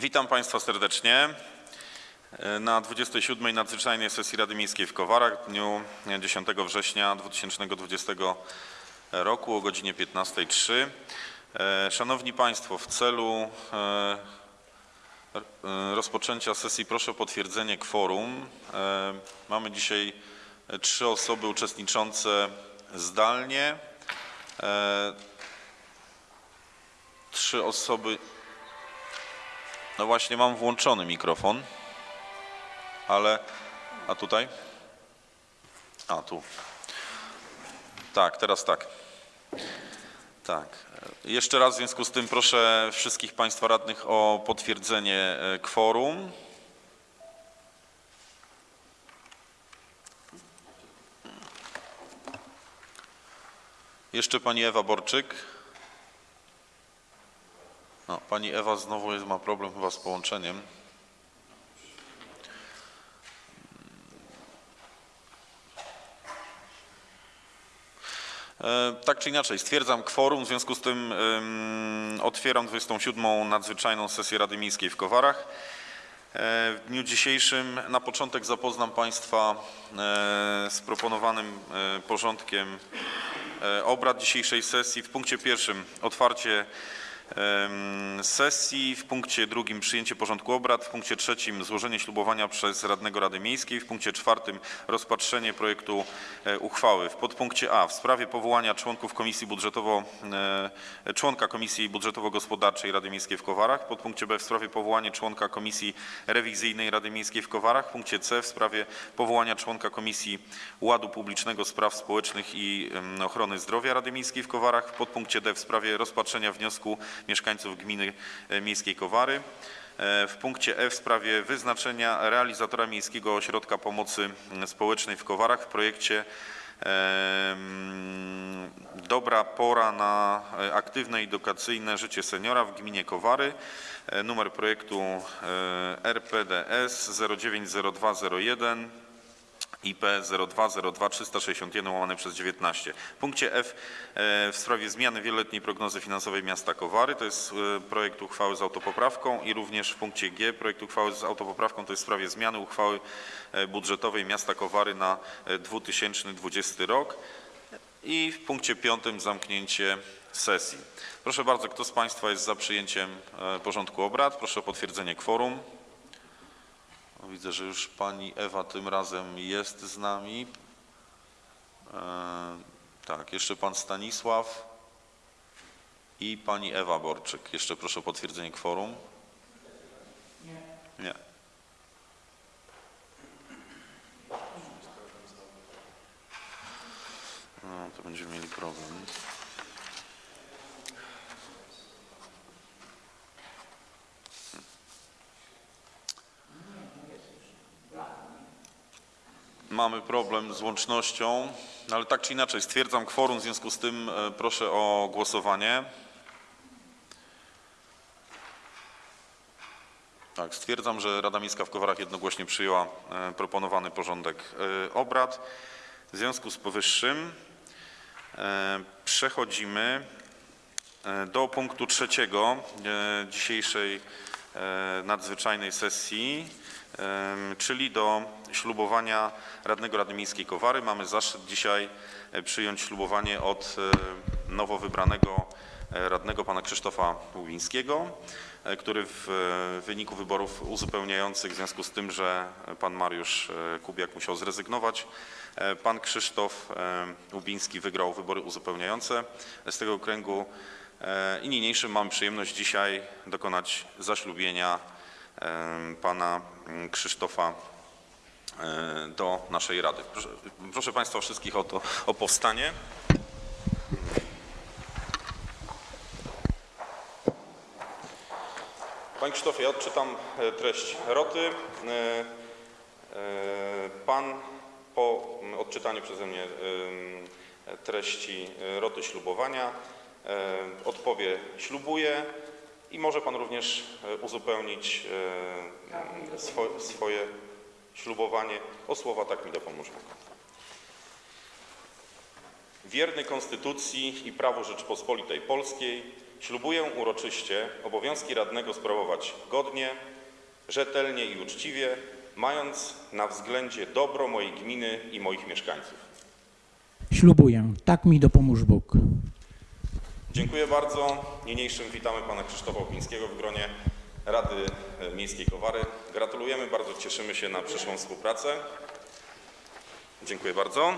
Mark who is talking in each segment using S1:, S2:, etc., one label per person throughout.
S1: Witam Państwa serdecznie na 27. nadzwyczajnej sesji Rady Miejskiej w Kowarach w dniu 10 września 2020 roku o godzinie 15.03. E, Szanowni Państwo, w celu e, e, rozpoczęcia sesji proszę o potwierdzenie kworum. E, Mamy dzisiaj e, trzy osoby uczestniczące zdalnie. E, Trzy osoby no właśnie, mam włączony mikrofon, ale. A tutaj? A tu. Tak, teraz tak. Tak. Jeszcze raz w związku z tym proszę wszystkich Państwa radnych o potwierdzenie e, kworum. Jeszcze Pani Ewa Borczyk. No, pani Ewa znowu jest, ma problem chyba z połączeniem. E, Tak czy inaczej, stwierdzam kworum, w związku z tym ym, otwieram 27. nadzwyczajną sesję Rady Miejskiej w Kowarach. E, W dniu dzisiejszym na początek zapoznam Państwa e, z proponowanym porządkiem obrad dzisiejszej sesji. W punkcie pierwszym otwarcie sesji, w punkcie drugim przyjęcie porządku obrad, w punkcie trzecim złożenie ślubowania przez radnego Rady Miejskiej, w punkcie czwartym rozpatrzenie projektu e, uchwały. W podpunkcie A w sprawie powołania członków Komisji Budżetowo, e, członka Komisji Budżetowo-Gospodarczej Rady Miejskiej w Kowarach, w podpunkcie B w sprawie powołania członka Komisji Rewizyjnej Rady Miejskiej w Kowarach, w punkcie C w sprawie powołania członka Komisji Ładu Publicznego, Spraw Społecznych i Ochrony Zdrowia Rady Miejskiej w Kowarach, w podpunkcie D w sprawie rozpatrzenia wniosku mieszkańców gminy e, miejskiej Kowary, e, w punkcie E w sprawie wyznaczenia realizatora Miejskiego Ośrodka Pomocy Społecznej w Kowarach w projekcie em, Dobra pora na e, aktywne i edukacyjne życie seniora w gminie Kowary. E, Numer projektu e, RPDS 090201 IP 0202 361 łamane przez 19. W punkcie F e, w sprawie zmiany wieloletniej prognozy finansowej miasta Kowary to jest e, projekt uchwały z autopoprawką i również w punkcie G projekt uchwały z autopoprawką to jest w sprawie zmiany uchwały e, budżetowej miasta Kowary na e, 2020 rok i w punkcie piątym zamknięcie sesji. Proszę bardzo, kto z Państwa jest za przyjęciem porządku obrad? Proszę o potwierdzenie kworum. O, Widzę, że już pani Ewa tym razem jest z nami. E, tak, jeszcze pan Stanisław i pani Ewa Borczyk. Jeszcze proszę o potwierdzenie kworum. Nie. Nie. No, to będziemy mieli problem. Mamy problem z łącznością, no ale tak czy inaczej stwierdzam kworum, w związku z tym e, proszę o głosowanie. Tak, stwierdzam, że Rada Miejska w Kowarach jednogłośnie przyjęła e, proponowany porządek e, obrad. W związku z powyższym przechodzimy do punktu trzeciego dzisiejszej nadzwyczajnej sesji, czyli do ślubowania radnego Rady Miejskiej Kowary. Mamy zaszczyt dzisiaj e, przyjąć ślubowanie od e, nowo wybranego e, radnego pana Krzysztofa Łubińskiego, który w wyniku wyborów uzupełniających w związku z tym, że pan Mariusz Kubiak musiał zrezygnować, pan Krzysztof Łubiński wygrał wybory uzupełniające. Z tego okręgu i niniejszym mam przyjemność dzisiaj dokonać zaślubienia pana mm, Krzysztofa e, do naszej Rady. Proszę, proszę Państwa wszystkich o, to, o powstanie. Panie Krzysztofie, ja odczytam e, treść roty. E, Pan po mm, odczytaniu przeze mnie treści roty ślubowania odpowie ślubuję i może Pan również e, uzupełnić e, swo, swoje ślubowanie o słowa tak mi dopomóż Bóg. Wierny Konstytucji i prawu Rzeczypospolitej Polskiej, ślubuję uroczyście obowiązki radnego sprawować godnie, rzetelnie i uczciwie, mając na względzie dobro mojej gminy i moich mieszkańców.
S2: Ślubuję, tak mi dopomóż Bóg.
S1: Dziękuję bardzo. Niniejszym witamy pana Krzysztofa Opińskiego w gronie Rady e, Miejskiej Kowary. Gratulujemy, bardzo cieszymy się na przyszłą współpracę. Dziękuję bardzo. E,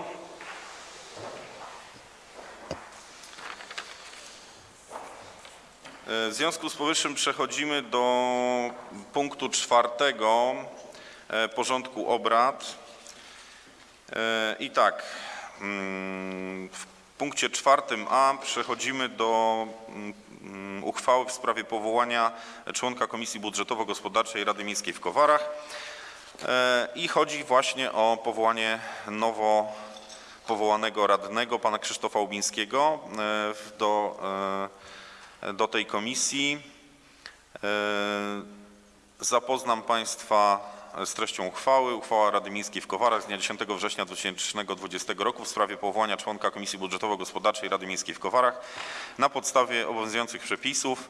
S1: W związku z powyższym przechodzimy do punktu czwartego e, porządku obrad. I tak, mm, w punkcie czwartym A przechodzimy do mm, mm, uchwały w sprawie powołania członka Komisji Budżetowo-Gospodarczej Rady Miejskiej w Kowarach. E, I chodzi właśnie o powołanie nowo powołanego radnego, pana Krzysztofa Ubińskiego e, do, e, do tej komisji. Zapoznam Państwa z treścią uchwały. Uchwała Rady Miejskiej w Kowarach z dnia 10 września 2020 roku w sprawie powołania członka Komisji Budżetowo-Gospodarczej Rady Miejskiej w Kowarach na podstawie obowiązujących przepisów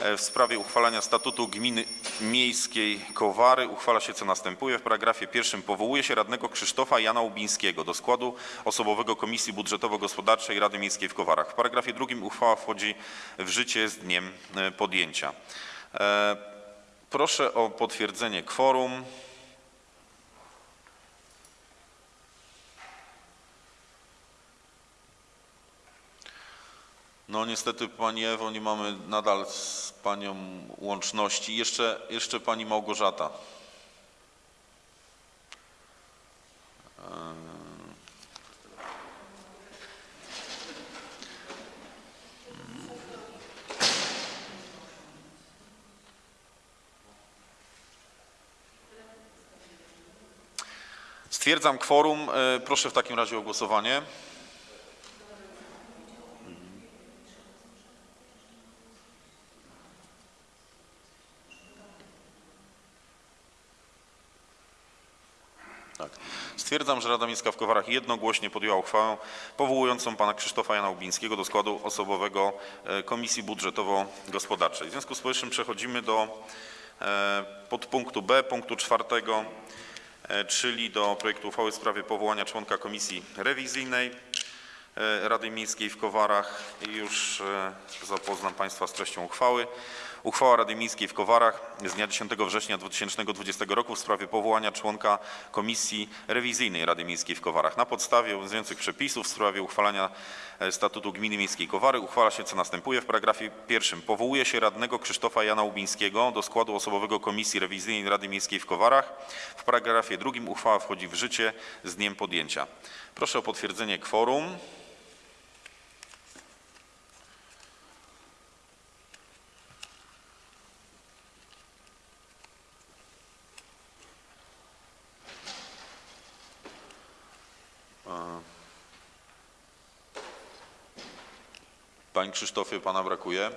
S1: e, w sprawie uchwalania statutu Gminy Miejskiej Kowary uchwala się co następuje. W paragrafie pierwszym powołuje się radnego Krzysztofa Jana Ubińskiego do składu osobowego Komisji Budżetowo-Gospodarczej Rady Miejskiej w Kowarach. W paragrafie drugim uchwała wchodzi w życie z dniem e, podjęcia. Proszę o potwierdzenie kworum. No niestety Pani Ewo, nie mamy nadal z Panią łączności. Jeszcze, jeszcze Pani Małgorzata. Stwierdzam kworum. E, Proszę w takim razie o głosowanie. Tak. Stwierdzam, że Rada Miejska w Kowarach jednogłośnie podjęła uchwałę powołującą pana Krzysztofa Jana Ubińskiego do składu osobowego e, Komisji Budżetowo-Gospodarczej. W związku z powyższym przechodzimy do e, podpunktu B, punktu czwartego, czyli do projektu uchwały w sprawie powołania członka Komisji Rewizyjnej e, Rady Miejskiej w Kowarach już e, zapoznam Państwa z treścią uchwały. Uchwała Rady Miejskiej w Kowarach z dnia 10 września 2020 roku w sprawie powołania członka Komisji Rewizyjnej Rady Miejskiej w Kowarach. Na podstawie obowiązujących przepisów w sprawie uchwalania e, statutu Gminy Miejskiej Kowary uchwala się co następuje. W paragrafie pierwszym powołuje się radnego Krzysztofa Jana Ubińskiego do składu osobowego Komisji Rewizyjnej Rady Miejskiej w Kowarach. W paragrafie drugim uchwała wchodzi w życie z dniem podjęcia. Proszę o potwierdzenie kworum. Krzysztofie, Pana brakuje.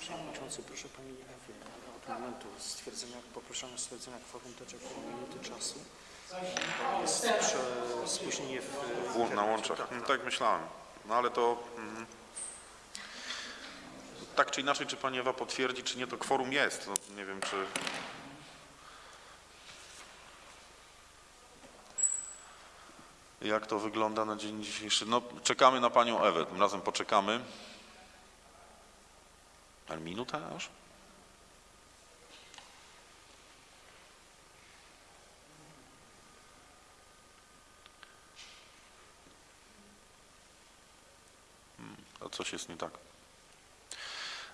S3: Przewodniczący, proszę Pani od momentu stwierdzenia, poproszenia o stwierdzenia kworum to około minuty czasu. Jest prze, spóźnienie w...
S1: Włó- na łączach. No, tak myślałem. No ale to... mm, Tak czy inaczej, czy Pani Ewa potwierdzi, czy nie, to kworum jest. No, nie wiem, czy... Jak to wygląda na dzień dzisiejszy? No, czekamy na Panią Ewę. Tym razem poczekamy. Ale minuta aż? To coś jest nie tak.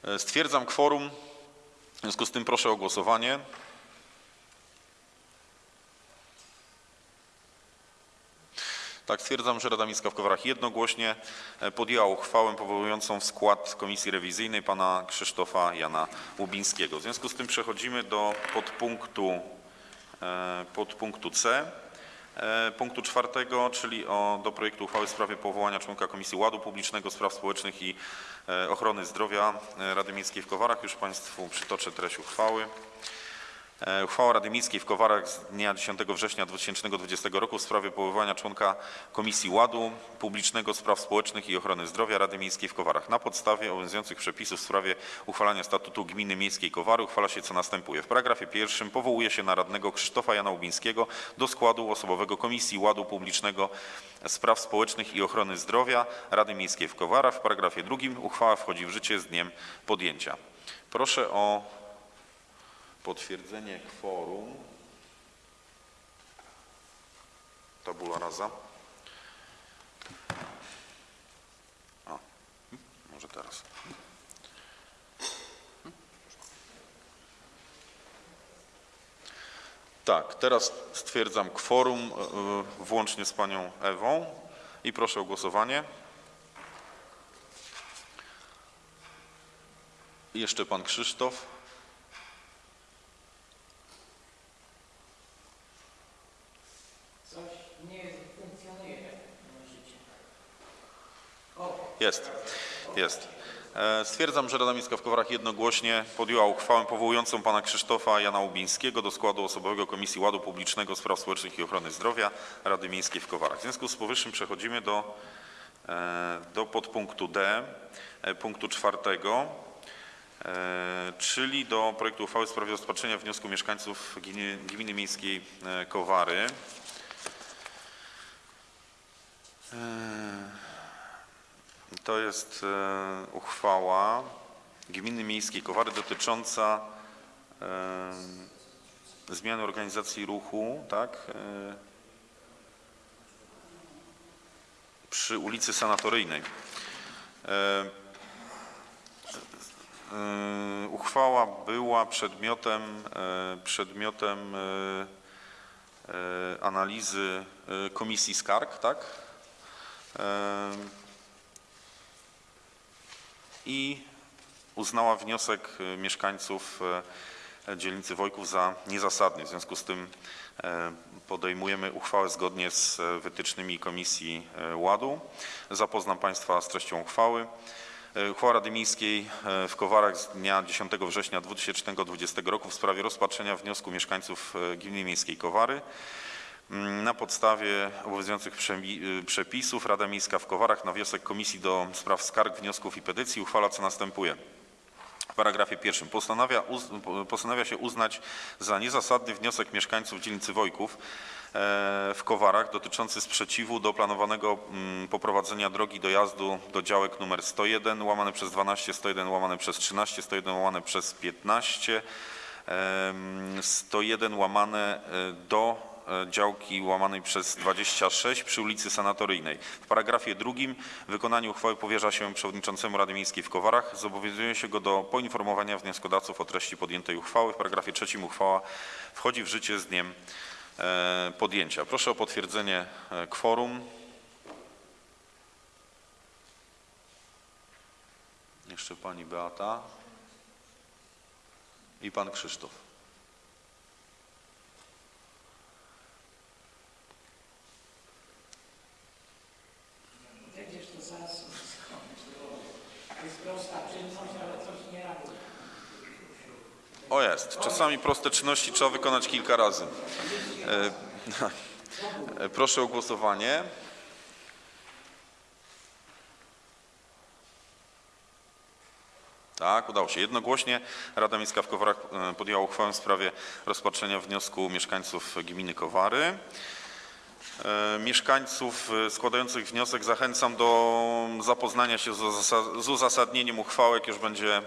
S1: E, Stwierdzam kworum. W związku z tym proszę o głosowanie. Tak, stwierdzam, że Rada Miejska w Kowarach jednogłośnie e, podjęła uchwałę powołującą w skład Komisji Rewizyjnej pana Krzysztofa Jana Łubińskiego. W związku z tym przechodzimy do podpunktu, e, podpunktu C. E, Punktu czwartego, czyli o, do projektu uchwały w sprawie powołania członka Komisji Ładu Publicznego, Spraw Społecznych i Ochrony Zdrowia Rady Miejskiej w Kowarach. Już Państwu przytoczę treść uchwały. E, Uchwała Rady Miejskiej w Kowarach z dnia 10 września 2020 roku w sprawie powoływania członka Komisji Ładu Publicznego, Spraw Społecznych i Ochrony Zdrowia Rady Miejskiej w Kowarach. Na podstawie obowiązujących przepisów w sprawie uchwalania statutu Gminy Miejskiej Kowary uchwala się co następuje. W paragrafie pierwszym powołuje się na radnego Krzysztofa Jana Ubińskiego do składu osobowego Komisji Ładu Publicznego, Spraw Społecznych i Ochrony Zdrowia Rady Miejskiej w Kowarach. W paragrafie drugim uchwała wchodzi w życie z dniem podjęcia. Proszę o potwierdzenie kworum. Tabula rasa. O, może teraz. Tak, teraz stwierdzam kworum y, włącznie z panią Ewą i proszę o głosowanie. Jeszcze pan Krzysztof. Jest, jest. E, Stwierdzam, że Rada Miejska w Kowarach jednogłośnie podjęła uchwałę powołującą pana Krzysztofa Jana Ubińskiego do składu osobowego Komisji Ładu Publicznego, Spraw Społecznych i Ochrony Zdrowia Rady Miejskiej w Kowarach. W związku z powyższym przechodzimy do, e, do podpunktu D, e, punktu czwartego, czyli do projektu uchwały w sprawie rozpatrzenia wniosku mieszkańców Gminy, Gminy Miejskiej Kowary. To jest e, uchwała Gminy Miejskiej Kowary dotycząca e, zmiany organizacji ruchu, tak? E, przy ulicy Sanatoryjnej. Uchwała była przedmiotem, przedmiotem analizy Komisji Skarg, tak? E, i uznała wniosek y, mieszkańców y, dzielnicy Wojków za niezasadny. W związku z tym e, podejmujemy uchwałę zgodnie z e, wytycznymi Komisji e, Ładu. Zapoznam Państwa z treścią uchwały. E, Uchwała Rady Miejskiej e, w Kowarach z dnia 10 września 2020 roku w sprawie rozpatrzenia wniosku mieszkańców e, Gminy Miejskiej Kowary. Mm, Na podstawie obowiązujących y, przepisów Rada Miejska w Kowarach na wniosek Komisji do Spraw Skarg, Wniosków i Petycji uchwala co następuje. W paragrafie pierwszym postanawia, uz, postanawia się uznać za niezasadny wniosek mieszkańców dzielnicy Wojków e, w Kowarach dotyczący sprzeciwu do planowanego mm, poprowadzenia drogi dojazdu do działek numer 101 łamane przez 12, 101 łamane przez 13, 101 łamane przez 15, em, 101 łamane e, do e, działki łamanej przez 26 przy ulicy Sanatoryjnej. W paragrafie drugim wykonanie uchwały powierza się przewodniczącemu Rady Miejskiej w Kowarach. Zobowiązuje się go do poinformowania wnioskodawców o treści podjętej uchwały. W paragrafie trzecim uchwała wchodzi w życie z dniem e, podjęcia. Proszę o potwierdzenie e, kworum. Jeszcze pani Beata i pan Krzysztof.
S2: Przecież to zaraz skończy. To jest prosta czynność, ale coś nie robi.
S1: O jest. Czasami proste czynności trzeba wykonać kilka razy. E, e, Proszę o głosowanie. Tak, udało się. Jednogłośnie Rada Miejska w Kowarach e, podjęła uchwałę w sprawie rozpatrzenia wniosku mieszkańców gminy Kowary. Mieszkańców składających wniosek zachęcam do zapoznania się z uzasa- z uzasadnieniem uchwały, jak już będzie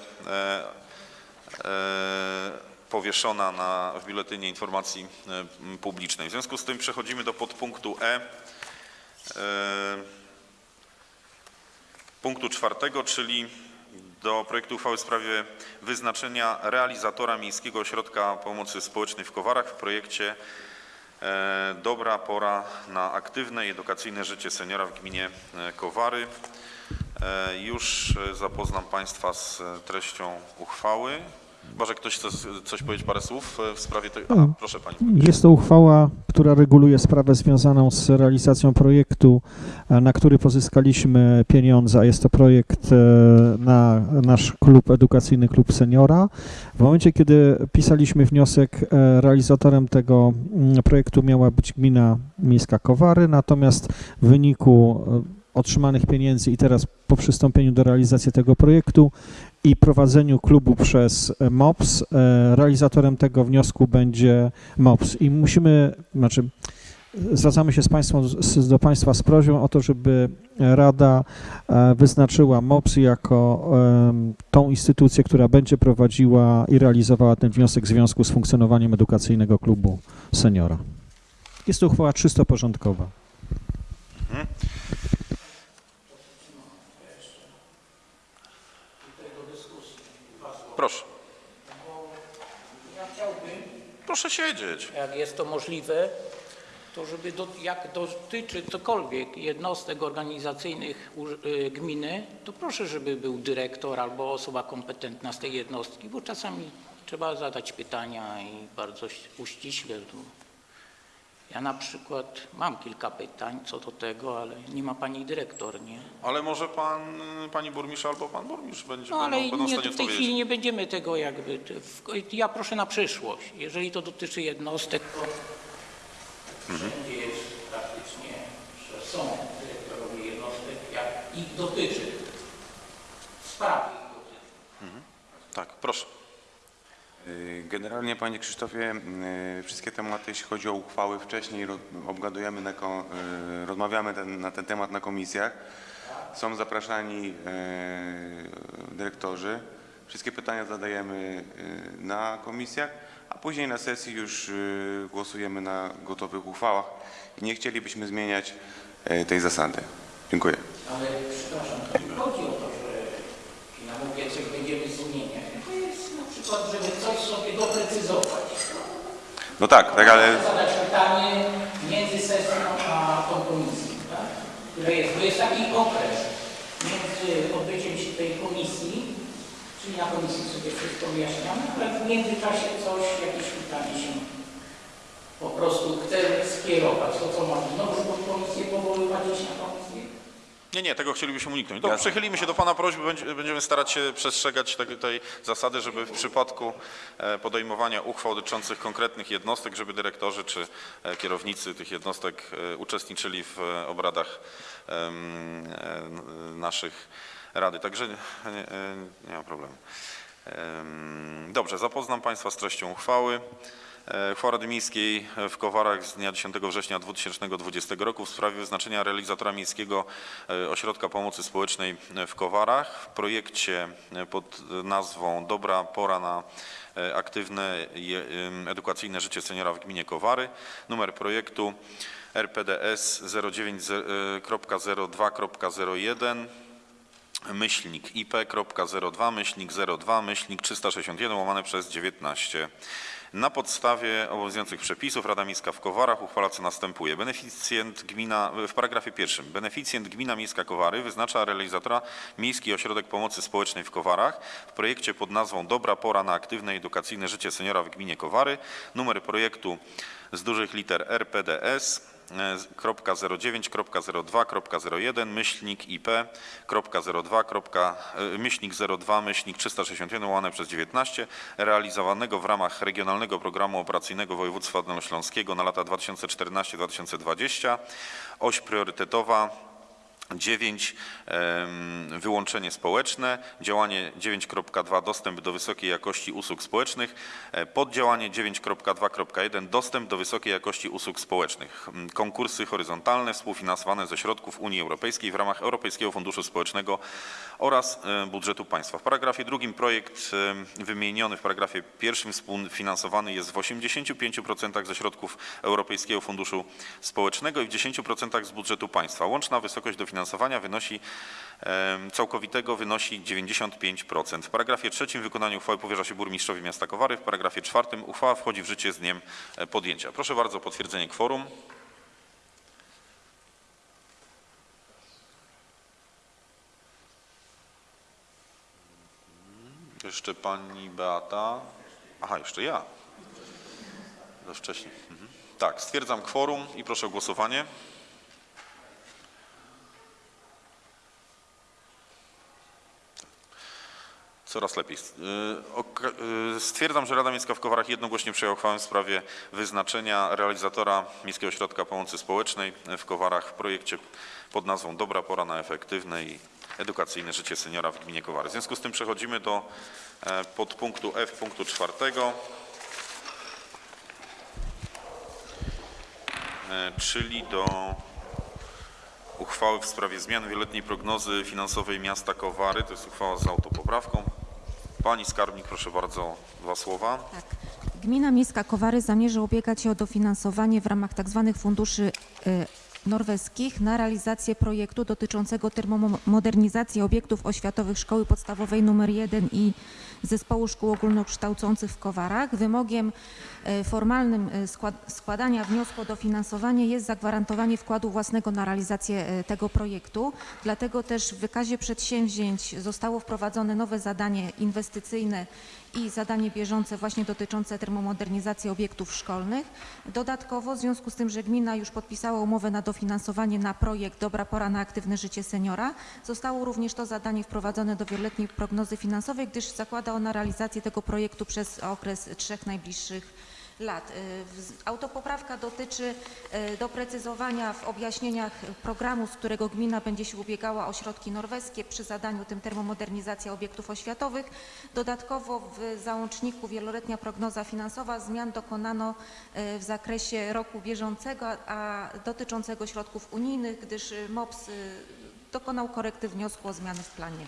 S1: powieszona na, w Biuletynie Informacji e, Publicznej. W związku z tym przechodzimy do podpunktu E. e, Punktu czwartego, czyli do projektu uchwały w sprawie wyznaczenia realizatora Miejskiego Ośrodka Pomocy Społecznej w Kowarach w projekcie e, Dobra pora na aktywne i edukacyjne życie seniora w gminie e, Kowary. E, Już e, zapoznam Państwa z e, treścią uchwały. Chyba, że ktoś chce coś powiedzieć, parę słów w sprawie tego. Aha, proszę pani.
S4: Jest to uchwała, która reguluje sprawę związaną z realizacją projektu, na który pozyskaliśmy pieniądze, a jest to projekt na nasz klub edukacyjny, klub seniora. W momencie, kiedy pisaliśmy wniosek, realizatorem tego mm, projektu miała być gmina miejska Kowary, natomiast w wyniku otrzymanych pieniędzy i teraz po przystąpieniu do realizacji tego projektu i prowadzeniu klubu przez e, MOPS. e, Realizatorem tego wniosku będzie MOPS i musimy, znaczy zwracamy się z państwem, do Państwa z prośbą o to, żeby Rada e, wyznaczyła MOPS jako tą instytucję, która będzie prowadziła i realizowała ten wniosek w związku z funkcjonowaniem edukacyjnego klubu seniora. Jest to uchwała czysto porządkowa.
S1: Proszę.
S2: Ja chciałbym,
S1: Proszę siedzieć.
S2: jak jest to możliwe, to żeby do, jak dotyczy cokolwiek jednostek organizacyjnych y, gminy, to proszę, żeby był dyrektor albo osoba kompetentna z tej jednostki, bo czasami trzeba zadać pytania i bardzo uściśle. Ja na przykład mam kilka pytań co do tego, ale nie ma pani dyrektor, nie?
S1: Ale może pan, pani burmistrz albo pan burmistrz będzie,
S2: No ale
S1: będą, będą w
S2: nie,
S1: stanie
S2: w tej chwili nie będziemy tego jakby. w- Ja proszę na przyszłość. Jeżeli to dotyczy jednostek, to wszędzie jest praktycznie, że są dyrektorowie jednostek, jak ich dotyczy. Sprawy ich dotyczy.
S1: Tak, proszę.
S5: Y, Generalnie, panie Krzysztofie, y, wszystkie tematy, jeśli chodzi o uchwały, wcześniej obgadujemy, na y, rozmawiamy ten, na ten temat na komisjach. Są zapraszani dyrektorzy. Wszystkie pytania zadajemy na komisjach, a później na sesji już głosujemy na gotowych uchwałach. I nie chcielibyśmy zmieniać tej zasady. Dziękuję.
S2: Ale przepraszam, to nie chodzi o to, że na mówię coś będziemy zmieniać. To jest na przykład, żeby coś sobie doprecyzować.
S5: No tak, tak, ale
S2: zadać pytanie między sesją a tą komisją, tak? Które jest, bo jest taki okres między odbyciem się tej komisji, czyli na komisji sobie wszystko wyjaśniamy, ale w międzyczasie coś, jakieś pytanie się po prostu chce skierować. To co mamy? Znowu tą komisję powoływać iść na komisję?
S1: Nie, nie, tego chcielibyśmy uniknąć. Dobrze,
S5: Jasne.
S1: przychylimy się do Pana prośby, będzie- będziemy starać się przestrzegać tej, zasady, żeby w przypadku e, podejmowania uchwał dotyczących konkretnych jednostek, żeby dyrektorzy czy e, kierownicy tych jednostek e, uczestniczyli w obradach naszych rady. Także nie, nie, ma problemu. Em, Dobrze, zapoznam Państwa z treścią uchwały. E, Uchwała Rady Miejskiej w Kowarach z dnia 10 września 2020 roku w sprawie wyznaczenia realizatora miejskiego e, ośrodka pomocy społecznej w Kowarach. W projekcie e, pod nazwą Dobra pora na e, aktywne i e, edukacyjne życie seniora w gminie Kowary. Numer projektu RPDS 09.02.01 myślnik IP.02, myślnik 02, myślnik 361 łamane przez 19. Na podstawie obowiązujących przepisów Rada Miejska w Kowarach uchwala co następuje. Beneficjent gmina, w paragrafie pierwszym, beneficjent gmina miejska Kowary wyznacza realizatora Miejski Ośrodek Pomocy Społecznej w Kowarach w projekcie pod nazwą Dobra pora na aktywne i edukacyjne życie seniora w gminie Kowary. Numer projektu z dużych liter RPDS 09.02.01 myślnik IP kropka 02, kropka, e, myślnik 02 myślnik 361 łamane przez 19 realizowanego w ramach Regionalnego Programu Operacyjnego Województwa Dolnośląskiego na lata 2014-2020 oś priorytetowa 9 em, wyłączenie społeczne, działanie 9.2 dostęp do wysokiej jakości usług społecznych, e, poddziałanie 9.2.1 dostęp do wysokiej jakości usług społecznych, konkursy horyzontalne współfinansowane ze środków Unii Europejskiej w ramach Europejskiego Funduszu Społecznego oraz e, budżetu państwa. W paragrafie drugim projekt em, wymieniony w paragrafie pierwszym współfinansowany jest w 85% ze środków Europejskiego Funduszu Społecznego i w 10% z budżetu państwa. Łączna wysokość dofinansowania wynosi em, całkowitego wynosi 95%. W paragrafie trzecim wykonanie uchwały powierza się burmistrzowi miasta Kowary. W paragrafie czwartym uchwała wchodzi w życie z dniem e, podjęcia. Proszę bardzo o potwierdzenie kworum. Jeszcze pani Beata. Aha, jeszcze ja. Za wcześnie. Mhm. Tak, stwierdzam kworum i proszę o głosowanie. Coraz lepiej. Y, y, Stwierdzam, że Rada Miejska w Kowarach jednogłośnie przyjęła uchwałę w sprawie wyznaczenia realizatora Miejskiego Ośrodka Pomocy Społecznej w Kowarach w projekcie pod nazwą Dobra pora na efektywne i edukacyjne życie seniora w gminie Kowary. W związku z tym przechodzimy do e, podpunktu F punktu czwartego, e, czyli do uchwały w sprawie zmian wieloletniej prognozy finansowej miasta Kowary. To jest uchwała z autopoprawką. Pani skarbnik, proszę bardzo, dwa słowa.
S6: Tak. Gmina Miejska Kowary zamierza ubiegać się o dofinansowanie w ramach tzw. funduszy y, norweskich na realizację projektu dotyczącego termomodernizacji obiektów oświatowych Szkoły Podstawowej nr 1 i Zespołu Szkół Ogólnokształcących w Kowarach. Wymogiem y, formalnym skład- składania wniosku o dofinansowanie jest zagwarantowanie wkładu własnego na realizację y, tego projektu. Dlatego też w wykazie przedsięwzięć zostało wprowadzone nowe zadanie inwestycyjne i zadanie bieżące właśnie dotyczące termomodernizacji obiektów szkolnych. Dodatkowo w związku z tym, że gmina już podpisała umowę na dofinansowanie na projekt Dobra pora na aktywne życie seniora, zostało również to zadanie wprowadzone do wieloletniej prognozy finansowej, gdyż zakłada ona realizację tego projektu przez okres trzech najbliższych lat. Y, Autopoprawka dotyczy y, doprecyzowania w objaśnieniach programu, z którego gmina będzie się ubiegała o środki norweskie przy zadaniu tym termomodernizacja obiektów oświatowych. Dodatkowo w załączniku wieloletnia prognoza finansowa zmian dokonano y, w zakresie roku bieżącego, a dotyczącego środków unijnych, gdyż MOPS dokonał korekty wniosku o zmiany w planie.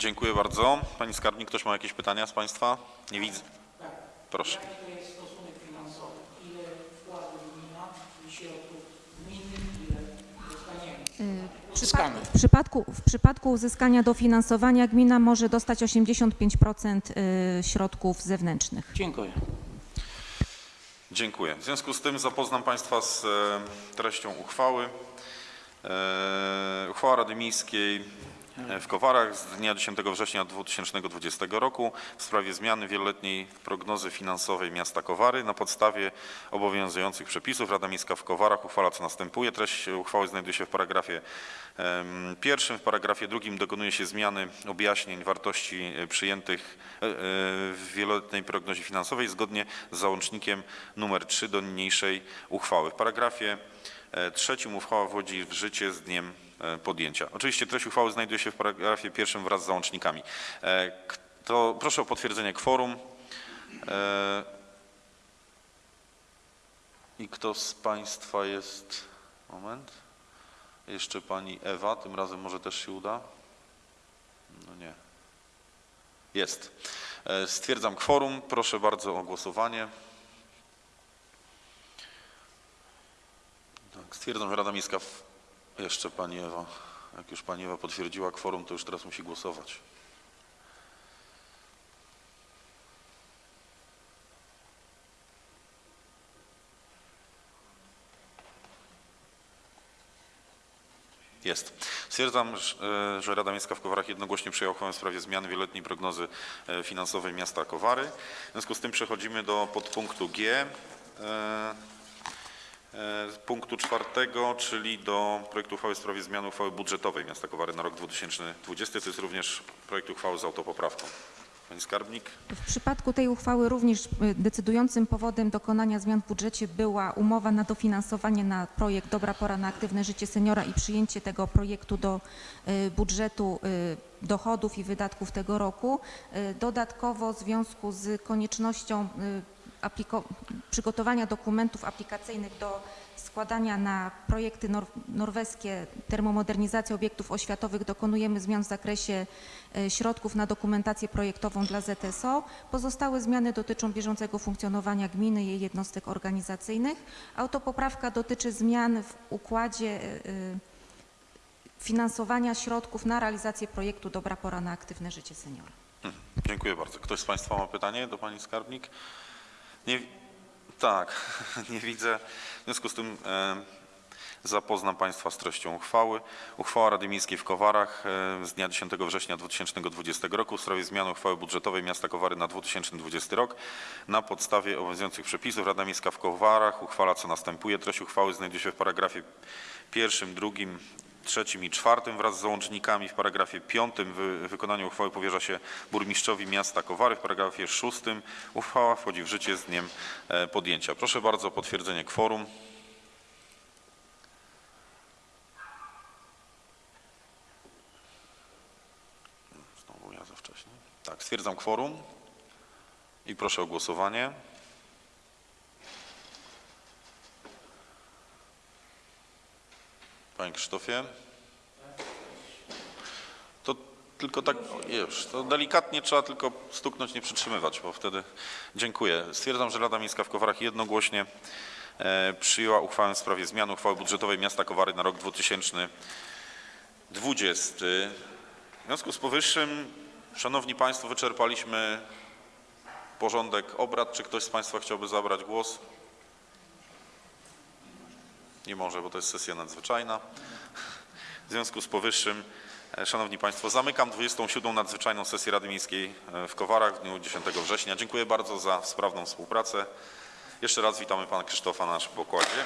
S1: Dziękuję bardzo. Pani skarbnik, ktoś ma jakieś pytania z Państwa? Nie widzę. Proszę.
S2: Jaki to jest stosunek finansowy? Ile wkładu gmina i środków gminy, ile dostaniemy?
S6: W przypadku, w przypadku uzyskania dofinansowania gmina może dostać 85% y, środków zewnętrznych.
S2: Dziękuję.
S1: Dziękuję. W związku z tym zapoznam Państwa z e, treścią uchwały. E, Uchwała Rady Miejskiej w Kowarach z dnia 10 września 2020 roku w sprawie zmiany wieloletniej prognozy finansowej miasta Kowary na podstawie obowiązujących przepisów. Rada Miejska w Kowarach uchwala co następuje. Treść uchwały znajduje się w paragrafie pierwszym. W paragrafie drugim dokonuje się zmiany objaśnień wartości e, przyjętych e, e, w wieloletniej prognozie finansowej zgodnie z załącznikiem numer 3 do niniejszej uchwały. W paragrafie e, trzecim uchwała wchodzi w życie z dniem e, podjęcia. Oczywiście treść uchwały znajduje się w paragrafie pierwszym wraz z załącznikami. E, Kto, proszę o potwierdzenie kworum. I kto z Państwa jest... Moment. Jeszcze Pani Ewa, tym razem może też się uda? No nie. Jest. Stwierdzam kworum. Proszę bardzo o głosowanie. Stwierdzam, że Rada Miejska... W... Jeszcze Pani Ewa. Jak już Pani Ewa potwierdziła kworum, to już teraz musi głosować. Jest. Stwierdzam, że- e, że Rada Miejska w Kowarach jednogłośnie przyjęła uchwałę w sprawie zmiany wieloletniej prognozy e, finansowej miasta Kowary. W związku z tym przechodzimy do podpunktu G. e, Punktu czwartego, czyli do projektu uchwały w sprawie zmiany uchwały budżetowej miasta Kowary na rok 2020. To jest również projekt uchwały z autopoprawką. Pani Skarbnik?
S6: W przypadku tej uchwały również y, decydującym powodem dokonania zmian w budżecie była umowa na dofinansowanie na projekt Dobra pora na aktywne życie seniora i przyjęcie tego projektu do y, budżetu y, dochodów i wydatków tego roku. Dodatkowo w związku z koniecznością przygotowania dokumentów aplikacyjnych do składania na projekty nor norweskie termomodernizacji obiektów oświatowych dokonujemy zmian w zakresie e, środków na dokumentację projektową dla ZSO. Pozostałe zmiany dotyczą bieżącego funkcjonowania gminy i jej jednostek organizacyjnych. Autopoprawka dotyczy zmian w układzie e, e, finansowania środków na realizację projektu Dobra pora na aktywne życie seniora.
S1: Dziękuję bardzo. Ktoś z Państwa ma pytanie do Pani Skarbnik? Nie, tak, nie widzę. W związku z tym e, Zapoznam Państwa z treścią uchwały. Uchwała Rady Miejskiej w Kowarach e, z dnia 10 września 2020 roku w sprawie zmiany uchwały budżetowej miasta Kowary na 2020 rok. Na podstawie obowiązujących przepisów Rada Miejska w Kowarach uchwala co następuje. Treść uchwały znajduje się w paragrafie pierwszym, drugim, trzecim i czwartym wraz z załącznikami. W paragrafie piątym wy, wykonanie uchwały powierza się burmistrzowi miasta Kowary. W paragrafie szóstym uchwała wchodzi w życie z dniem e, podjęcia. Proszę bardzo o potwierdzenie kworum. Znowu ja za wcześnie. Tak, stwierdzam kworum i proszę o głosowanie. Panie Krzysztofie? To tylko tak, już, to delikatnie trzeba tylko stuknąć, nie przytrzymywać, bo wtedy dziękuję. Stwierdzam, że Rada Miejska w Kowarach jednogłośnie e, przyjęła uchwałę w sprawie zmiany uchwały budżetowej miasta Kowary na rok 2020. W związku z powyższym, Szanowni Państwo, wyczerpaliśmy porządek obrad. Czy ktoś z Państwa chciałby zabrać głos? Nie może, bo to jest sesja nadzwyczajna. W związku z powyższym, e, Szanowni Państwo, zamykam 27. nadzwyczajną sesję Rady Miejskiej e, w Kowarach w dniu 10 września. Dziękuję bardzo za sprawną współpracę. Jeszcze raz witamy Pana Krzysztofa na naszym pokładzie.